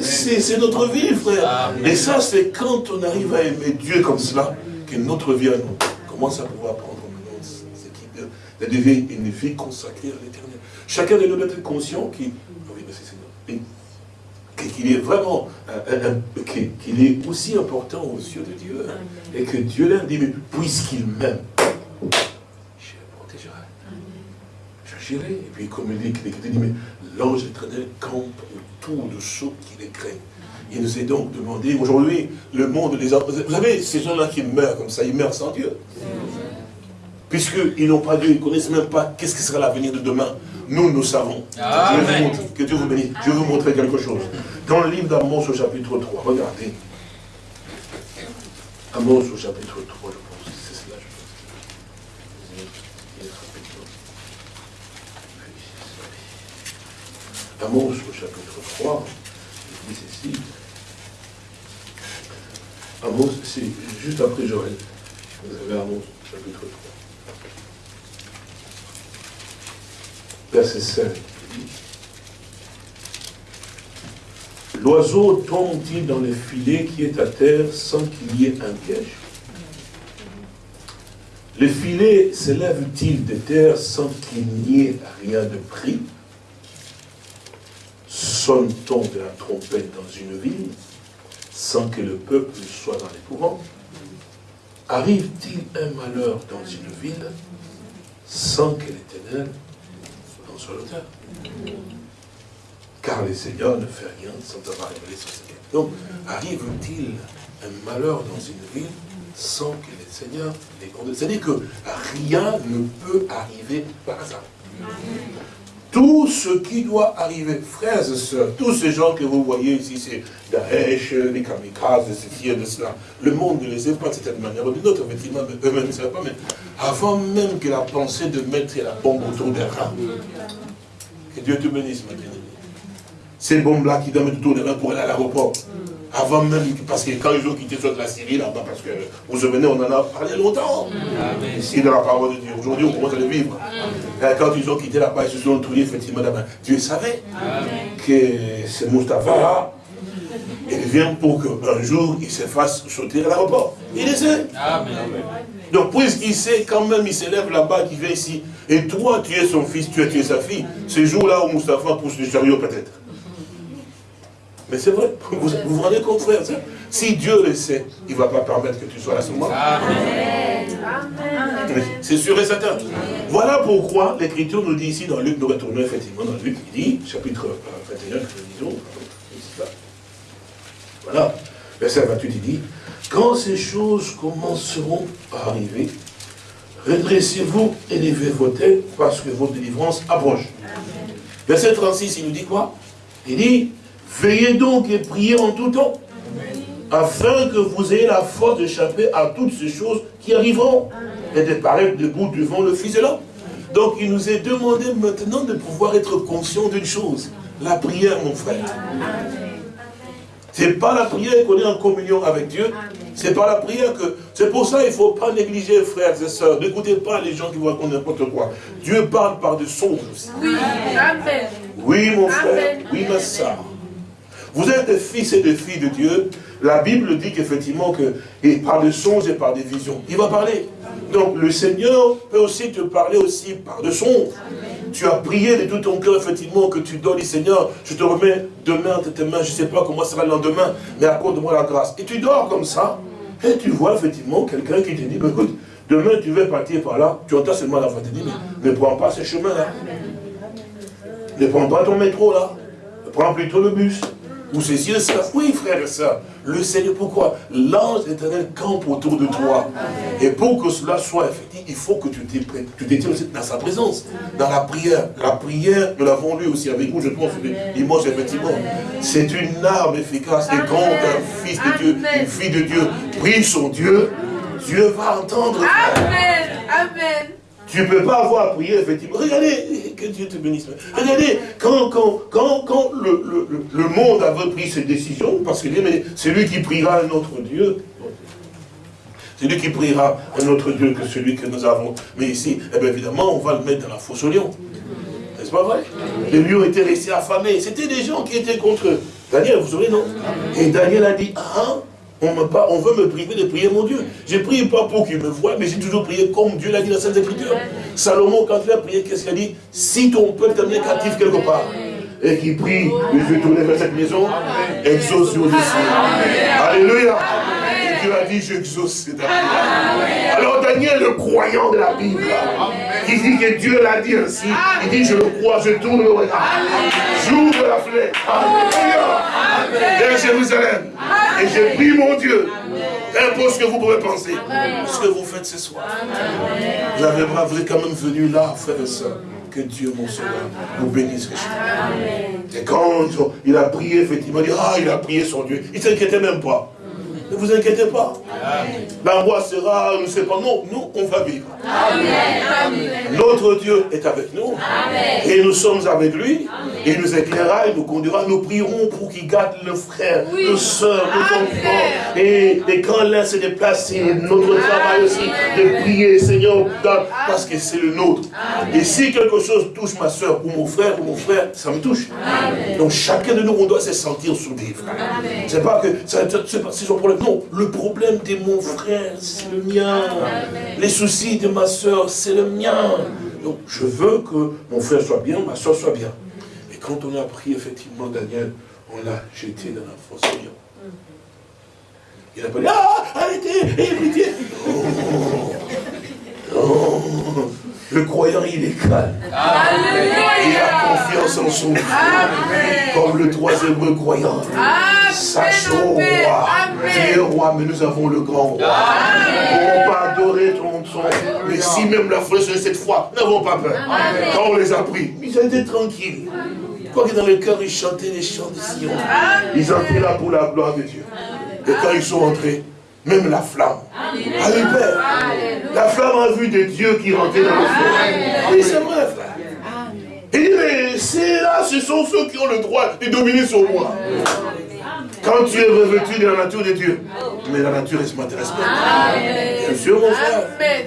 C'est notre vie, frère. Et ça, c'est quand on arrive à aimer Dieu comme cela, que notre vie à nous commence à pouvoir prendre ce qui devient une vie consacrée à l'éternel. Chacun de nous doit être conscient qu'il est vraiment, qu'il est aussi important aux yeux de Dieu. Et que Dieu l'aime, dit, mais puisqu'il m'aime, je le protégerai. J'agirai. Et puis comme il dit, dit mais l'ange éternel campe autour de ceux qui les craignent. Il nous est donc demandé, aujourd'hui, le monde, les vous savez, ces gens-là qui meurent comme ça, ils meurent sans Dieu. Puisqu'ils n'ont pas Dieu, ils ne connaissent même pas qu'est-ce qui sera l'avenir de demain. Nous, nous savons. que Dieu vous bénisse. Je vais vous montrer quelque chose. Dans le livre d'Amos au chapitre 3, regardez. Amos au chapitre 3, je pense. C'est cela, je pense. Amos au chapitre 3, il dit ceci. Amos, c'est juste après Joël. Vous avez Amos, chapitre 3. Verset 5. L'oiseau tombe-t-il dans le filet qui est à terre sans qu'il y ait un piège? Le filet s'élève-t-il de terre sans qu'il n'y ait rien de pris? Sonne-t-on de la trompette dans une ville sans que le peuple soit dans l'épouvante Arrive-t-il un malheur dans une ville sans que l'éternel soit l'auteur car le Seigneur ne fait rien sans avoir révélé son secret. Donc, arrive-t-il un malheur dans une ville sans que le Seigneur l'ait condamné? C'est-à-dire que rien ne peut arriver par hasard. Tout ce qui doit arriver, frères et sœurs, tous ces gens que vous voyez ici, c'est Daesh, les kamikazes, ceci et de cela, le monde ne les aime pas de cette manière. Ou d'une autre, effectivement, eux-mêmes ne savent pas, mais avant même que la pensée de mettre la bombe autour des rats, que Dieu te bénisse, ma ces bombes-là qui donnent tout de pour aller à l'aéroport. Avant même, parce que quand ils ont quitté soit la Syrie là-bas, parce que vous vous souvenez, on en a parlé longtemps. Ici, dans la parole de Dieu. Aujourd'hui, on commence à le vivre. Quand ils ont quitté là-bas, ils se sont trouvés effectivement là-bas. Dieu savait que ce Mustapha, il vient pour qu'un jour, il se fasse sauter à l'aéroport. Il le sait. Donc, puisqu'il sait quand même, il s'élève là-bas, qu'il vient ici, et toi, tu es son fils, tu es, tu es sa fille, ce jour-là où Mustapha pousse le chariot peut-être. Mais c'est vrai, vous, vous rendez compte, frère Si Dieu le sait, il ne va pas permettre que tu sois là ce moment. C'est sûr et certain. Voilà pourquoi l'Écriture nous dit ici dans Luc, nous retournons effectivement dans Luc, il dit, chapitre 21, que nous disons, voilà, verset 28, il dit, quand ces choses commenceront à arriver, redressez-vous, élevez vos têtes, parce que votre délivrance approche. Verset 36, il nous dit quoi? Il dit, Veillez donc et priez en tout temps, afin que vous ayez la force d'échapper à toutes ces choses qui arriveront, et de paraître debout devant le Fils de l'homme. Donc il nous est demandé maintenant de pouvoir être conscient d'une chose, la prière, mon frère. Ce n'est pas la prière qu'on est en communion avec Dieu, c'est pas la prière que... C'est pour ça qu'il ne faut pas négliger, frères et sœurs. N'écoutez pas les gens qui vous racontent n'importe quoi. Dieu parle par de songes aussi. Oui, Oui, mon frère. Oui, ma soeur. Vous êtes des fils et des filles de Dieu. La Bible dit qu'effectivement, que, par des songes et par des visions, il va parler. Donc le Seigneur peut aussi te parler aussi par des songes. Tu as prié de tout ton cœur, effectivement, que tu donnes, Seigneur, je te remets demain entre tes mains, je ne sais pas comment sera le lendemain, mais accorde-moi la grâce. Et tu dors comme ça, et tu vois effectivement quelqu'un qui te dit, ben, écoute, demain tu veux partir par là, tu entends seulement la voix te dit, mais ne prends pas ce chemin-là. Ne prends pas ton métro là, prends plutôt le bus. Ou ceci et cela. Oui, frère et soeur. Le Seigneur, pourquoi? L'ange éternel campe autour de toi. Et pour que cela soit effectif, il faut que tu t'étiens aussi dans sa présence, dans la prière. La prière, nous l'avons lu aussi avec vous, je pense, l'image, effectivement. C'est une arme efficace. Et quand un fils de Dieu, une fille de Dieu prie son Dieu, Dieu va entendre. Amen. Amen. Tu ne peux pas avoir prié, effectivement. Regardez, que Dieu te bénisse. Regardez, quand, quand, quand, quand le, le, le, monde avait pris ses décisions, parce que c'est lui qui priera un autre Dieu. C'est lui qui priera un autre Dieu que celui que nous avons. Mais ici, eh bien évidemment, on va le mettre dans la fosse au lion. N'est-ce pas vrai? Les lions étaient restés affamés. C'était des gens qui étaient contre eux. Daniel, vous savez, non? Et Daniel a dit, ah, on, veut me priver de prier mon Dieu. Je prie pas pour qu'il me voie, mais j'ai toujours prié comme Dieu l'a dit dans la Sainte Écriture. Salomon, quand il a prié, qu'est-ce qu'il a dit? Si ton peuple t'amener captif quelque part, et qu'il prie, je vais tourner vers cette maison, exauce sur Alléluia. Dieu a dit, j'exauce Alors Daniel, le croyant de la Bible, qui dit que Dieu l'a dit ainsi, il dit, je le crois, je tourne le regard. J'ouvre la fenêtre. Alléluia. Vers Jérusalem. Et j'ai pris mon Dieu. Peu ce que vous pouvez penser. Ce que vous faites ce soir. Vous avez quand même venu là, frère et soeur. Que Dieu, mon Sauveur, vous bénisse Et quand il a prié, effectivement, il dit, ah, il a prié son Dieu. Il ne s'inquiétait même pas. Ne vous inquiétez pas. L'angoisse sera, ne sais pas, non, nous, on va vivre. Notre Dieu est avec nous. Et nous sommes avec lui. Et il nous éclairera, il nous conduira. Nous prierons pour qu'il garde le frère, le soeur, nos enfants. Et, et quand l'un se déplace, c'est notre travail aussi de prier, Seigneur, parce que c'est le nôtre. Et si quelque chose touche ma soeur ou mon frère ou mon frère, ça me touche. Donc chacun de nous, on doit se sentir soudé, C'est pas que c'est son problème. Non, le problème de mon frère, c'est le mien. Les soucis de ma soeur, c'est le mien. Donc je veux que mon frère soit bien, ma soeur soit bien quand on a pris effectivement Daniel, on l'a jeté dans la fosse lion. Il a pas dit, ah, arrêtez. Le croyant, il est calme. Il a confiance en son Dieu. Comme le troisième croyant. Sachons, roi, tu es roi, mais nous avons le grand roi. Pouvons pas adorer ton son. Mais si même la fosse cette fois, n'avons pas peur. Quand on les a pris, ils étaient tranquilles. Quoi que dans le cœur, ils chantaient les chants de Sion. Ils entraient là pour la gloire de Dieu. Et quand ils sont entrés, même la flamme. La flamme a vu des dieux qui rentraient dans le feu. Oui, c'est vrai, frère. Il dit, mais c'est là, ce sont ceux qui ont le droit de dominer sur moi. Quand tu es revêtu de la nature de Dieu. Mais la nature, elle ne m'intéresse pas. Bien sûr, mon frère.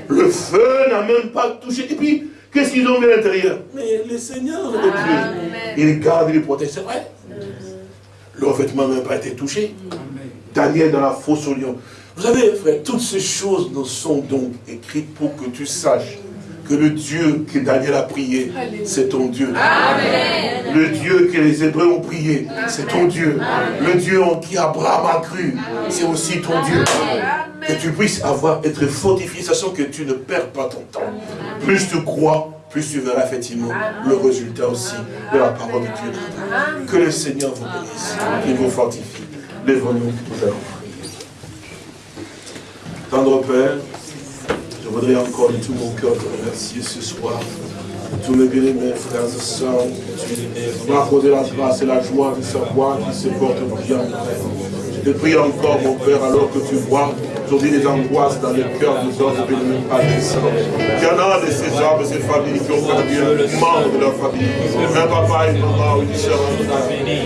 Le feu n'a même pas touché. Et puis, Qu'est-ce qu'ils ont vu à l'intérieur? Mais le Seigneur de Dieu, il garde, il protège, c'est vrai. Leur vêtement n'a même pas été touché. Daniel dans la fosse au lion. Vous savez, frère, toutes ces choses nous sont donc écrites pour que tu saches que le Dieu que Daniel a prié, c'est ton Dieu. Le Dieu que les Hébreux ont prié, c'est ton Dieu. Le Dieu en qui Abraham a cru, c'est aussi ton Dieu. Que tu puisses avoir, être fortifié, sachant que tu ne perds pas ton temps. Plus tu crois, plus tu verras effectivement le résultat aussi de la parole de Dieu. Que le Seigneur vous bénisse, qu'il vous fortifie. Lève-nous, nous allons. Tendre Père, je voudrais encore de tout mon cœur te remercier ce soir. Tous mes bien-aimés frères et sœurs, tu m'as la grâce et la joie de savoir qu'ils se portent bien. Je te prie encore, mon Père, alors que tu vois aujourd'hui des angoisses dans le cœur des hommes de ne pas Il y en a de ces hommes, de ces familles qui ont perdu un membre de leur famille. Un papa et une maman, une soeur,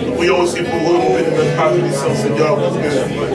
Nous prions aussi pour eux, nous même pas bénissant Seigneur, parce que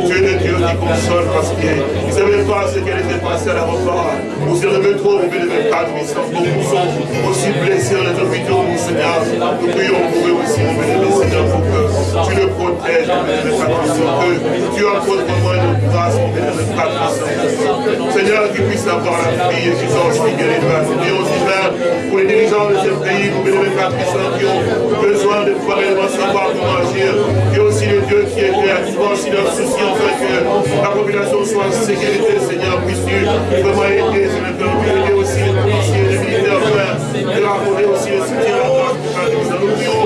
tu es le Dieu qui console, parce qu'ils ne savaient pas ce qu'elle était passée à l'aéroport. Ou sur le métro, nous même pas bénissant. Beaucoup sont aussi blessés dans les hôpitaux, mon Seigneur. Nous prions pour eux aussi, mon bénémoine Seigneur, pour que tu le protèges, mon bénémoine que tu accordes vraiment une grâce, bénémoine Seigneur, qu'ils puissent avoir la vie et qu'ils ont aussi guéri de la vie. aussi, Père, pour les dirigeants de ce pays, pour les puissants qui ont besoin de pouvoir réellement savoir comment agir. Et aussi le Dieu qui est clair, qui voit aussi leurs soucis, afin que la population soit en sécurité, Seigneur, puisses-tu vraiment aider, Seigneur, aider aussi les policiers, les militaires, Père, et accorder aussi le soutien à la nous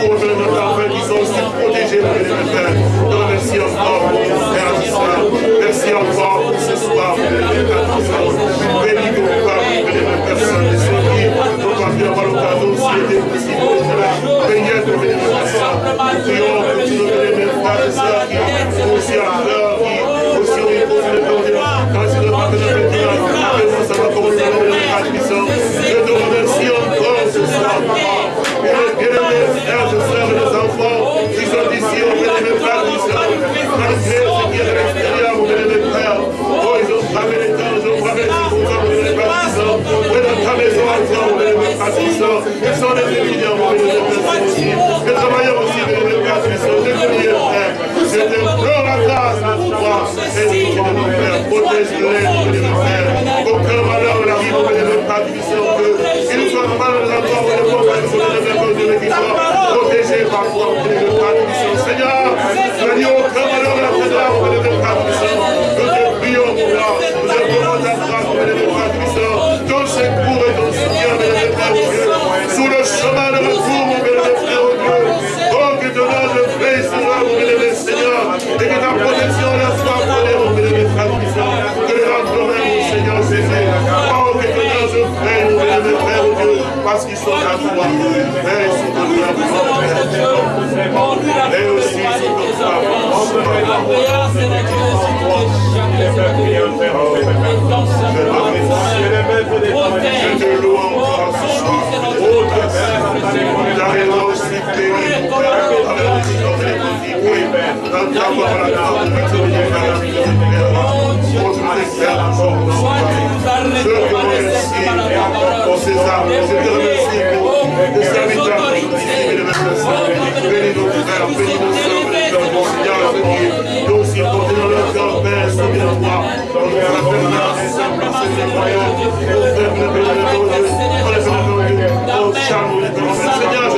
pour notre afin qu'ils aussi Père. Nous remercions encore, Père, Merci encore pour ce soir. Seigneur,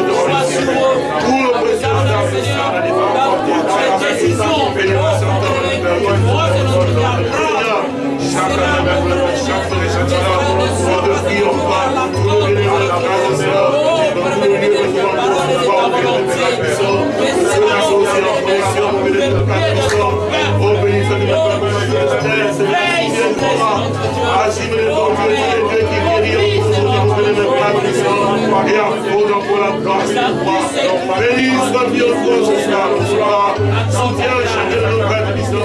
Béni soit Dieu, ce soir, ce soir, soutiens chacun de nos frères. Que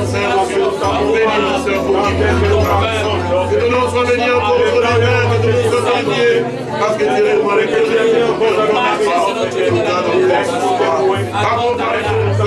ton nom soit béni encore sur la terre, que ton nom soit parce que tu es le roi que ton nom soit béni encore sur que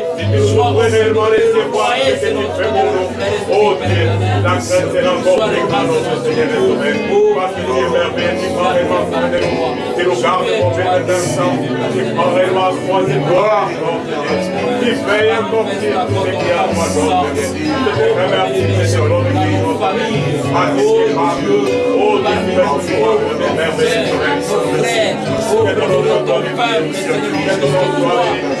Peuple, Seigneur, que ton nom soit béni.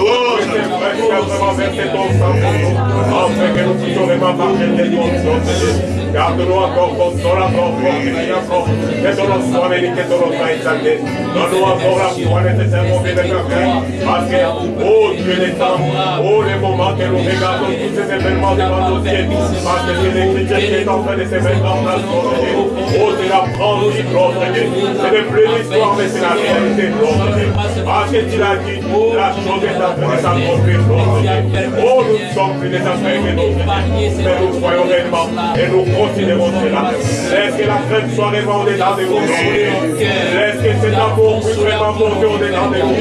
Oh, puissions vraiment verser ton sang pour nous, afin que nous puissions vraiment partager ton nom, Garde-nous encore, comme console encore, fortifie encore, que ton nom soit béni, que ton nom soit exalté. Donne-nous encore la foi nécessaire pour vivre le cœur, parce que, oh Dieu des temps, oh les moments que nous regardons tous ces événements devant nos yeux, parce que c'est l'Écriture qui est en train de se mettre en place pour nous. Oh, c'est la grande histoire, c'est n'est plus l'histoire, mais c'est la réalité, notre Dieu. Parce que tu l'as dit, la chose est en train de s'accomplir. Oh, nous sommes des affaires que nous, mais nous soyons réellement et nous considérons cela. Laisse que la fête soit vraiment au-delà de Laisse que cet amour puisse vraiment monter au-delà de vos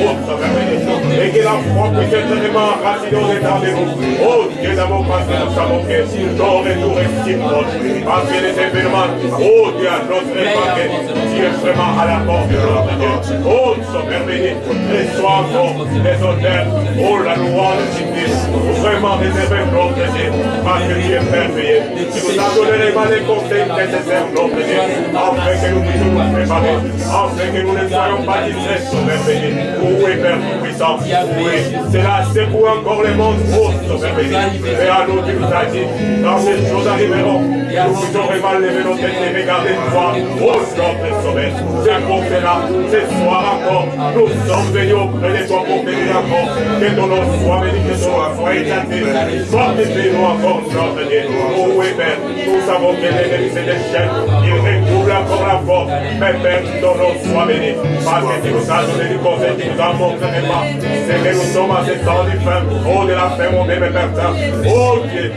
Et que la foi puisse être vraiment enracinée au-delà de vous. Oh, Dieu d'amour, parce que nous savons que ton retour. Parce que les événements, oh Dieu, à notre époque, tu es vraiment à la porte de notre Dieu. Oh, nous sommes merveilleux. Reçois encore les honneurs, oh la louange. Jésus-Christ, vraiment réservé notre Dieu, parce que tu es merveilleux. Tu nous as donné les valets conseils nécessaires, notre afin que nous puissions nous préparer, afin que nous ne soyons pas distraits merveilleux. Où Père Tout-Puissant Oui, cela secoue encore le monde, ô merveilleux. Et à nous, tu nous as dit, dans ces choses arriveront. Nous J'aurais mal levé nos têtes et regardé toi, au champ de sommet. C'est pour cela, ce soir encore, nous sommes venus auprès de toi pour bénir encore. Que ton nom soit béni, que ton nom soit éclaté. Fortifie-nous encore, notre Dieu. Oh oui, Père, nous savons que l'ennemi c'est des chaînes. Il recouvre encore la force. Mais Père, ton nom soit béni. Parce que tu nous as donné du conseil, tu nous as montré pas. C'est que nous sommes à ces temps du pain. Oh, de la paix, mon bébé, Père, Oh Dieu.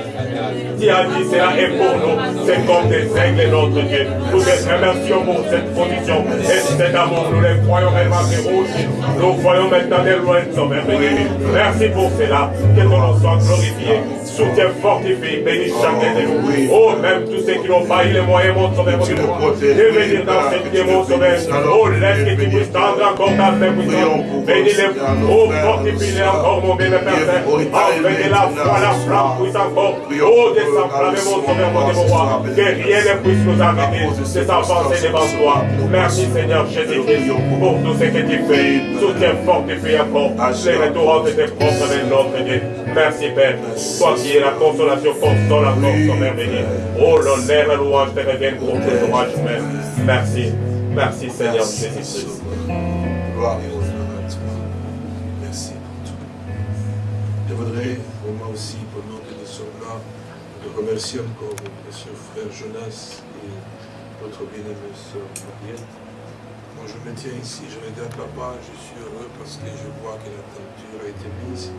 Dit cela est pour nous. C'est comme des aigles, notre Dieu. Nous te remercions pour cette position et cet amour. Nous les croyons réellement aussi. Nous voyons maintenant des loin de son Merci pour cela. Que ton nom soit glorifié. Soutien fortifié. Bénis chacun de nous. Oh, même tous ceux qui n'ont pas eu les moyens, mon sauveur, de venir dans cette guerre, mon sauveur. Oh, laisse que tu puisses tendre encore ta main puissante. Bénis-les. Oh, fortifie-les encore, mon bien, Père Saint. Que la foi, la flamme puisse encore. Oh, descendre, mon sauveur, mon roi. Que rien ne puisse nous arrêter de s'avancer devant toi. Merci, Seigneur Jésus-Christ, pour tout ce que tu fais. Soutien fortifié encore. Les retours de tes propres de notre Dieu. Merci, Père. Qui es la consolation, console encore ton merveilleux. Oh, l'honneur et la louange te reviennent pour tes orages, Père. Merci. Merci, Seigneur Jésus-Christ. Gloire et honneur à toi. Merci pour tout. Je voudrais vraiment aussi, pendant que nous sommes là, de remercier encore mon précieux frère Jonas et notre bien-aimée sœur Mariette. Moi, je me tiens ici, je regarde là-bas, je suis heureux parce que je vois que la teinture a été mise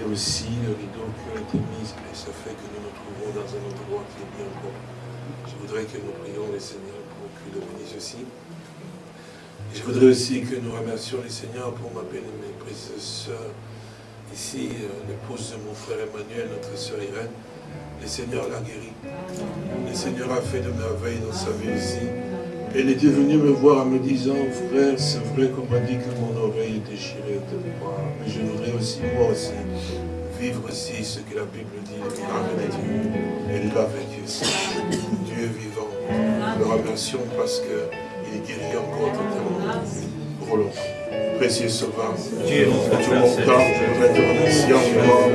et aussi le rideau qui a été mis, et ça fait que nous nous trouvons dans un endroit qui est bien bon. Je voudrais que nous prions les seigneurs pour qu'il le bénisse aussi. Et je voudrais aussi que nous remercions les seigneurs pour ma bien-aimée précieuse sœur, ici, euh, l'épouse de mon frère Emmanuel, notre sœur Irène. Le Seigneur l'a guérie. Le Seigneur a fait de merveilles dans sa vie aussi. Elle était venue me voir en me disant, frère, c'est vrai qu'on m'a dit que mon oreille est déchirée de moi, mais je voudrais aussi, moi aussi, vivre aussi ce que la Bible dit, avec Dieu. Elle l'a vécu aussi. Dieu est vivant. Nous le remercions parce qu'il guérit encore totalement. Pour longtemps. Précieux Sauveur, Dieu, tout mon temps, je voudrais te remercier encore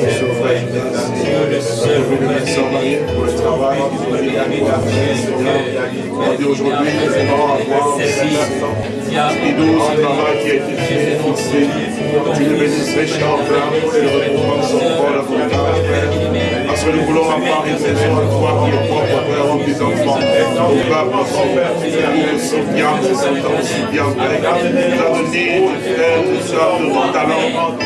pour pour le travail Seigneur. Aujourd'hui, nous allons avoir ce travail qui a été fait. Tu le bénisses richement, Père, pour le son corps, la volonté, Père. Parce que nous voulons avoir une maison à toi qui est propre, Père, aux petits enfants, son Père, souvient, qui s'entend si bien, Père. Nous a donné de ton talent.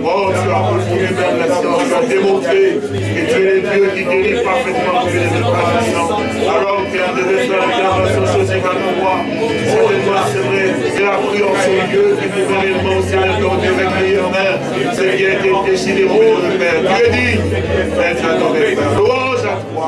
Oh, tu as confondu vers la science, tu as démontré que tu es le Dieu qui guérit parfaitement tous les établissements. Alors qu'elle devait faire réclamation sur ces toi, c'est toi, c'est vrai, c'est la prière sur Dieu qui pouvait réellement aussi ton Dieu avec meilleur ce qui a été décidé pour le Père. Dieu dit, être adoré, Père. Louange à toi.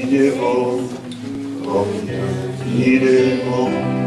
il est bon, combien il est bon.